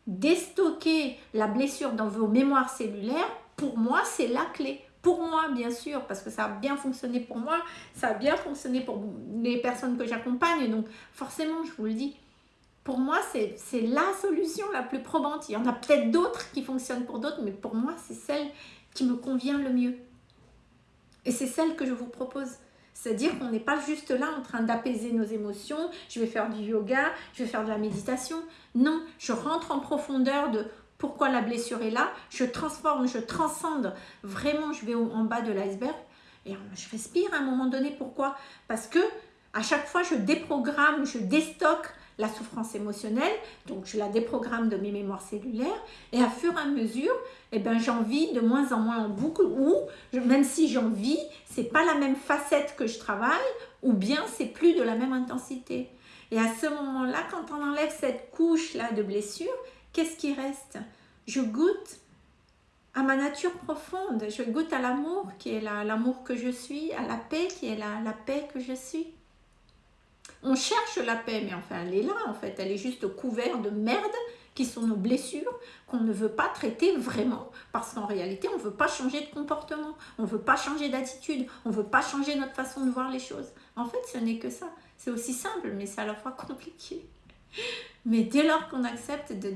déstocker la blessure dans vos mémoires cellulaires, pour moi c'est la clé. Pour moi, bien sûr, parce que ça a bien fonctionné pour moi, ça a bien fonctionné pour les personnes que j'accompagne. Donc, forcément, je vous le dis, pour moi, c'est la solution la plus probante. Il y en a peut-être d'autres qui fonctionnent pour d'autres, mais pour moi, c'est celle qui me convient le mieux. Et c'est celle que je vous propose. C'est-à-dire qu'on n'est pas juste là en train d'apaiser nos émotions, je vais faire du yoga, je vais faire de la méditation. Non, je rentre en profondeur de pourquoi la blessure est là, je transforme, je transcende, vraiment je vais en bas de l'iceberg et je respire à un moment donné. Pourquoi? Parce que à chaque fois je déprogramme, je déstocke la souffrance émotionnelle, donc je la déprogramme de mes mémoires cellulaires, et à fur et à mesure, eh ben, j'en vis de moins en moins en boucle, ou même si j'en vis, c'est pas la même facette que je travaille, ou bien c'est plus de la même intensité. Et à ce moment-là, quand on enlève cette couche-là de blessure, qu'est-ce qui reste? Je goûte à ma nature profonde, je goûte à l'amour qui est l'amour que je suis, à la paix qui est la paix que je suis. On cherche la paix, mais enfin elle est là en fait, elle est juste couverte de merde qui sont nos blessures qu'on ne veut pas traiter vraiment parce qu'en réalité on ne veut pas changer de comportement, on ne veut pas changer d'attitude, on ne veut pas changer notre façon de voir les choses. En fait ce n'est que ça, c'est aussi simple mais c'est à la fois compliqué. Mais dès lors qu'on accepte de,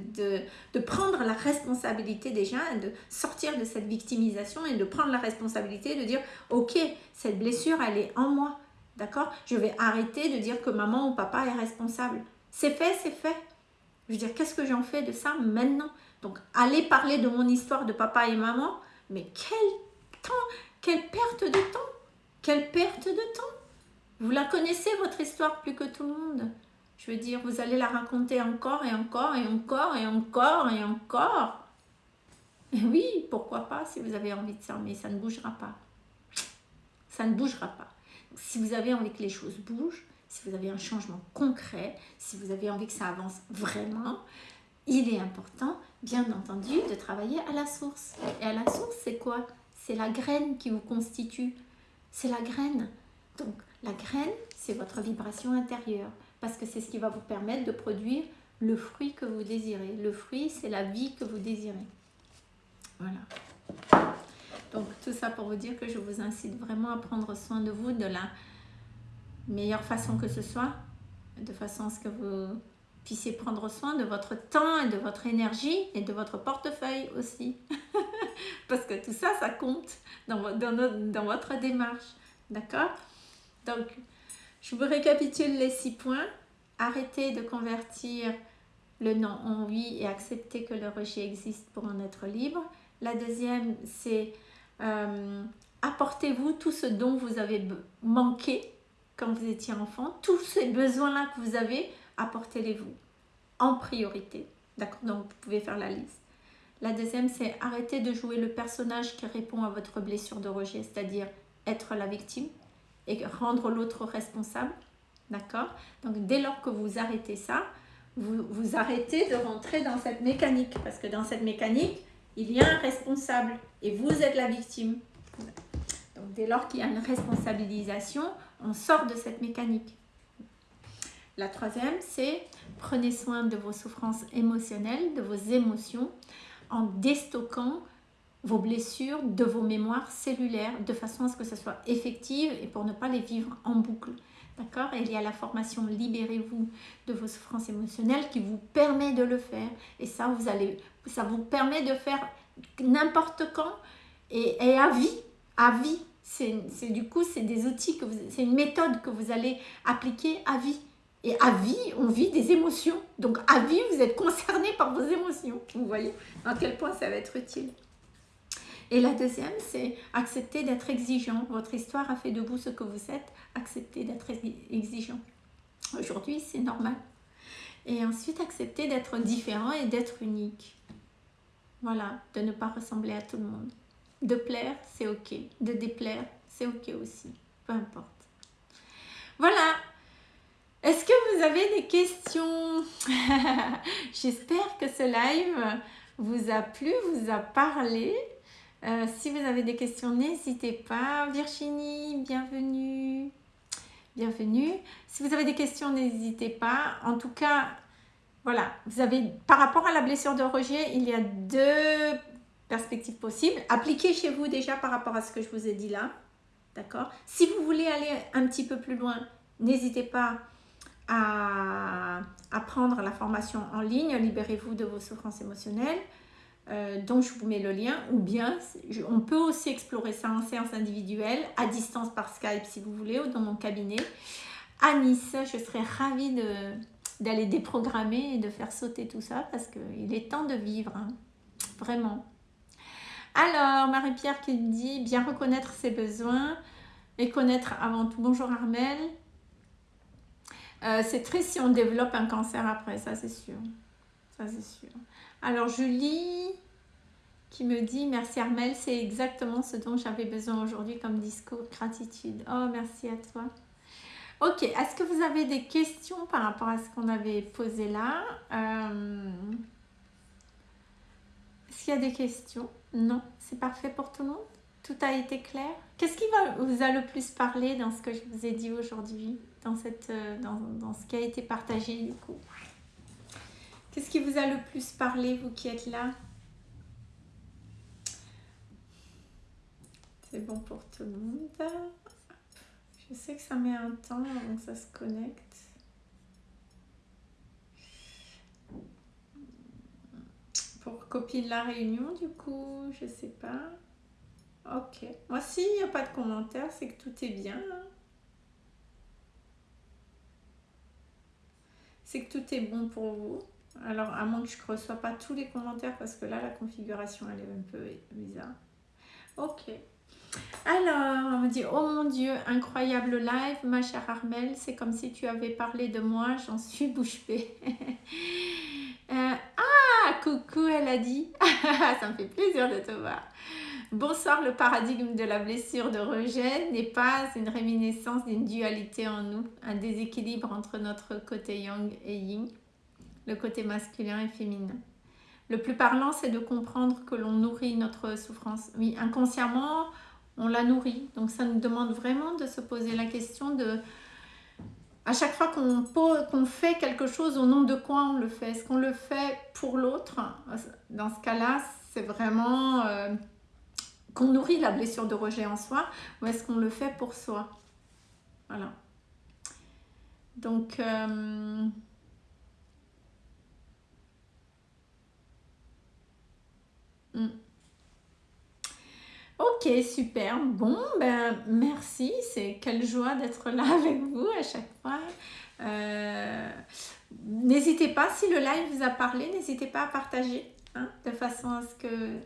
de, prendre la responsabilité déjà, de sortir de cette victimisation et de prendre la responsabilité de dire « Ok, cette blessure, elle est en moi. D'accord? Je vais arrêter de dire que maman ou papa est responsable. C'est fait, c'est fait. Je veux dire, qu'est-ce que j'en fais de ça maintenant? Donc, aller parler de mon histoire de papa et maman, mais quel temps, quelle perte de temps Quelle perte de temps Vous la connaissez, votre histoire, plus que tout le monde. Je veux dire, vous allez la raconter encore et encore et encore et encore et encore. Oui, pourquoi pas si vous avez envie de ça, mais ça ne bougera pas. Ça ne bougera pas. Si vous avez envie que les choses bougent, si vous avez un changement concret, si vous avez envie que ça avance vraiment, il est important, bien entendu, de travailler à la source. Et à la source, c'est quoi? C'est la graine qui vous constitue. C'est la graine. Donc, la graine, c'est votre vibration intérieure parce que c'est ce qui va vous permettre de produire le fruit que vous désirez. Le fruit, c'est la vie que vous désirez. Voilà. Donc, tout ça pour vous dire que je vous incite vraiment à prendre soin de vous de la meilleure façon que ce soit, de façon à ce que vous puissiez prendre soin de votre temps et de votre énergie et de votre portefeuille aussi. Parce que tout ça, ça compte dans, dans, dans votre démarche. D'accord? Donc, je vous récapitule les six points. Arrêtez de convertir le non en oui et accepter que le rejet existe pour en être libre. La deuxième, c'est euh, apportez-vous tout ce dont vous avez manqué quand vous étiez enfant. Tous ces besoins-là que vous avez, apportez-les-vous en priorité. D'accord Donc, vous pouvez faire la liste. La deuxième, c'est arrêter de jouer le personnage qui répond à votre blessure de rejet, c'est-à-dire être la victime et rendre l'autre responsable. D'accord Donc dès lors que vous arrêtez ça, vous, vous arrêtez de rentrer dans cette mécanique. Parce que dans cette mécanique, il y a un responsable et vous êtes la victime. Donc dès lors qu'il y a une responsabilisation, on sort de cette mécanique. La troisième, c'est prenez soin de vos souffrances émotionnelles, de vos émotions, en déstockant vos blessures de vos mémoires cellulaires de façon à ce que ce soit effective et pour ne pas les vivre en boucle. D'accord Et il y a la formation Libérez-vous de vos souffrances émotionnelles qui vous permet de le faire. Et ça, vous allez, ça vous permet de faire n'importe quand et, à vie. À vie. C'est du coup, c'est des outils, c'est une méthode que vous allez appliquer à vie. Et à vie, on vit des émotions. Donc à vie, vous êtes concerné par vos émotions. Vous voyez à quel point ça va être utile. Et la deuxième, c'est accepter d'être exigeant. Votre histoire a fait de vous ce que vous êtes. Accepter d'être exigeant. Aujourd'hui, c'est normal. Et ensuite, accepter d'être différent et d'être unique. Voilà, de ne pas ressembler à tout le monde. De plaire, c'est ok. De déplaire, c'est ok aussi. Peu importe. Voilà. Est-ce que vous avez des questions? J'espère que ce live vous a plu, vous a parlé. Euh, si vous avez des questions, n'hésitez pas. Virginie, bienvenue. Bienvenue. Si vous avez des questions, n'hésitez pas. En tout cas, voilà, vous avez, par rapport à la blessure de rejet, il y a deux perspectives possibles. Appliquez chez vous déjà par rapport à ce que je vous ai dit là. D'accord? Si vous voulez aller un petit peu plus loin, n'hésitez pas à, à prendre la formation en ligne. Libérez-vous de vos souffrances émotionnelles. Euh, donc je vous mets le lien, ou bien on peut aussi explorer ça en séance individuelle, à distance par Skype si vous voulez, ou dans mon cabinet. À Nice, je serais ravie d'aller déprogrammer et de faire sauter tout ça, parce qu'il est temps de vivre, hein. vraiment. Alors, Marie-Pierre qui dit, bien reconnaître ses besoins et connaître avant tout. Bonjour Armel. Euh, c'est triste si on développe un cancer après, ça c'est sûr. Ça c'est sûr. Alors Julie qui me dit merci Armel, c'est exactement ce dont j'avais besoin aujourd'hui comme discours, gratitude. Oh merci à toi. Ok, est-ce que vous avez des questions par rapport à ce qu'on avait posé là? Euh, Est-ce qu'il y a des questions? Non, c'est parfait pour tout le monde? Tout a été clair? Qu'est-ce qui vous a le plus parlé dans ce que je vous ai dit aujourd'hui dans, euh, dans, dans ce qui a été partagé du coup? Qu'est-ce qui vous a le plus parlé, vous qui êtes là? C'est bon pour tout le monde. Je sais que ça met un temps avant que ça se connecte. Pour copier la réunion, du coup, je sais pas. Ok. Moi, s'il n'y a pas de commentaire, c'est que tout est bien. Hein. C'est que tout est bon pour vous. Alors, à moins que je ne reçois pas tous les commentaires, parce que là, la configuration, elle est un peu bizarre. Ok. Alors, on me dit, oh mon Dieu, incroyable live, ma chère Armel, c'est comme si tu avais parlé de moi, j'en suis bouche bée. Euh, ah, coucou, elle a dit. Ça me fait plaisir de te voir. Bonsoir, le paradigme de la blessure de rejet n'est pas une réminiscence d'une dualité en nous, un déséquilibre entre notre côté yang et yin, le côté masculin et féminin. Le plus parlant, c'est de comprendre que l'on nourrit notre souffrance. Oui, inconsciemment, on la nourrit. Donc ça nous demande vraiment de se poser la question de, à chaque fois qu'on fait quelque chose, au nom de quoi on le fait? Est-ce qu'on le fait pour l'autre? Dans ce cas-là, c'est vraiment euh, qu'on nourrit la blessure de rejet en soi ou est-ce qu'on le fait pour soi? Voilà. Donc... Euh, Super. Bon, ben merci. C'est quelle joie d'être là avec vous à chaque fois. Euh, n'hésitez pas, si le live vous a parlé, n'hésitez pas à partager, hein, de façon à ce que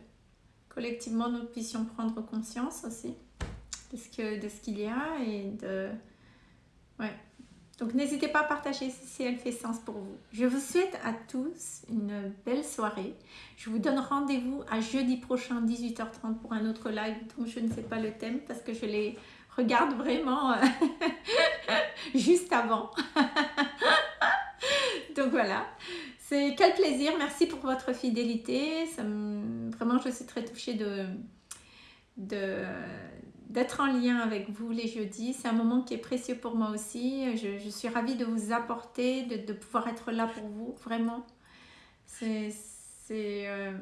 collectivement nous puissions prendre conscience aussi de ce qu'il y a et de... Ouais, donc n'hésitez pas à partager si elle fait sens pour vous. Je vous souhaite à tous une belle soirée. Je vous donne rendez-vous à jeudi prochain 18h30 pour un autre live dont je ne sais pas le thème parce que je les regarde vraiment euh, juste avant. Donc voilà, c'est quel plaisir. Merci pour votre fidélité. Vraiment, je suis très touchée de, de d'être en lien avec vous les jeudis. C'est un moment qui est précieux pour moi aussi. Je, suis ravie de vous apporter, de, pouvoir être là pour vous, vraiment. Euh,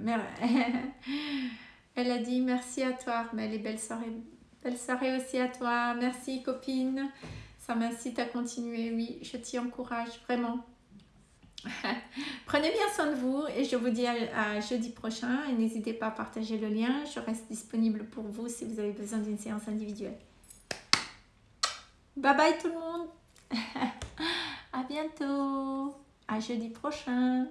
Elle a dit merci à toi, mais belle soirée. Belle soirée aussi à toi. Merci copine. Ça m'incite à continuer. Oui, je t'y encourage vraiment. Prenez bien soin de vous et je vous dis à, jeudi prochain et n'hésitez pas à partager le lien. Je reste disponible pour vous si vous avez besoin d'une séance individuelle. Bye bye tout le monde. à bientôt. À jeudi prochain.